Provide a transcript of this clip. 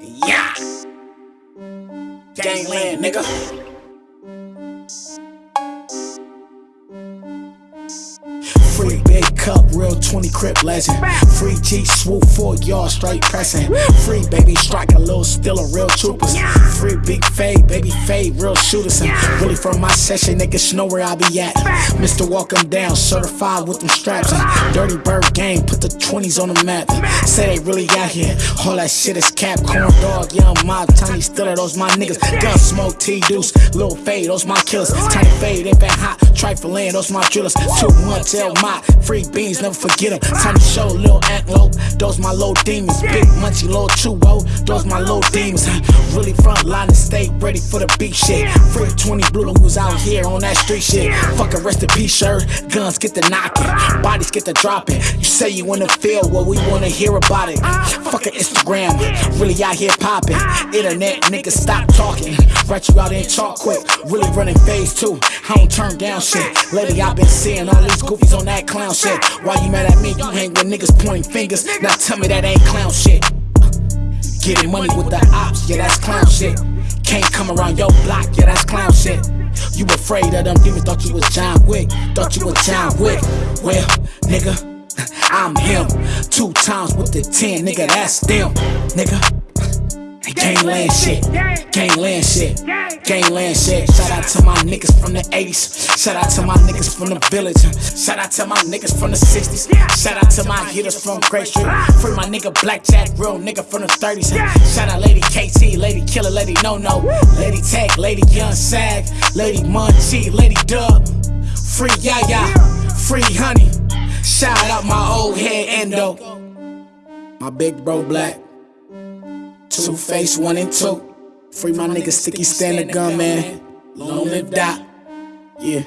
Yeah. Gangland, nigga. Free big cup, real 20 crip legend. Free G swoop, four yard straight pressing. Free baby strike a little still a real troopers. Free big fade, baby fade, real shooters. Really from my session, niggas know where I be at. Mr. Walk 'em down, certified with them straps. Dirty Bird game, put the 20s on the map. Say they really out here, all that shit is cap. Corn dog, young mob, tiny stiller, those my niggas. Gun smoke, T deuce, little fade, those my killers. Tiny fade, they been hot, trifling, those my drillers. Too much L my free beans, never forget them. to show, a little low, those my low demons. Big munchy, little chuo, those my low demons. Really front line and stay ready for the beat shit. Free 20 blue who's out here on that street shit. Fuck a rest in peace shirt, guns get the knocking, bodies get the dropping. You say you in the field, well, we wanna hear about it. Uh. Instagram, really out here popping. Internet niggas stop talking. Write you out in chalk quick, really running phase two. I don't turn down shit. Lately, I've been seeing all these goofies on that clown shit. Why you mad at me? You hang with niggas pointing fingers. Now tell me that ain't clown shit. Getting money with the ops, yeah, that's clown shit. Can't come around your block, yeah, that's clown shit. You afraid of them demons, thought you was John Wick, thought you was John Wick. Well, nigga, I'm him. Two times with the 10, nigga, that's them, nigga. Gangland shit, gangland shit, gangland shit. Shout out to my niggas from the 80s. Shout out to my niggas from the village. Shout out to my niggas from the 60s. Shout out to my hitters from Great Street. Free my nigga Blackjack, real nigga from the 30s. Shout out Lady KT, Lady Killer, Lady No No, Lady Tech, Lady Young Sag, Lady Munchie, Lady Dub. Free Yaya, free Honey. Out my old head Endo. My big bro Black. Two face one and two. Free my nigga Sticky Stand the gun man. Long live Dot. Yeah.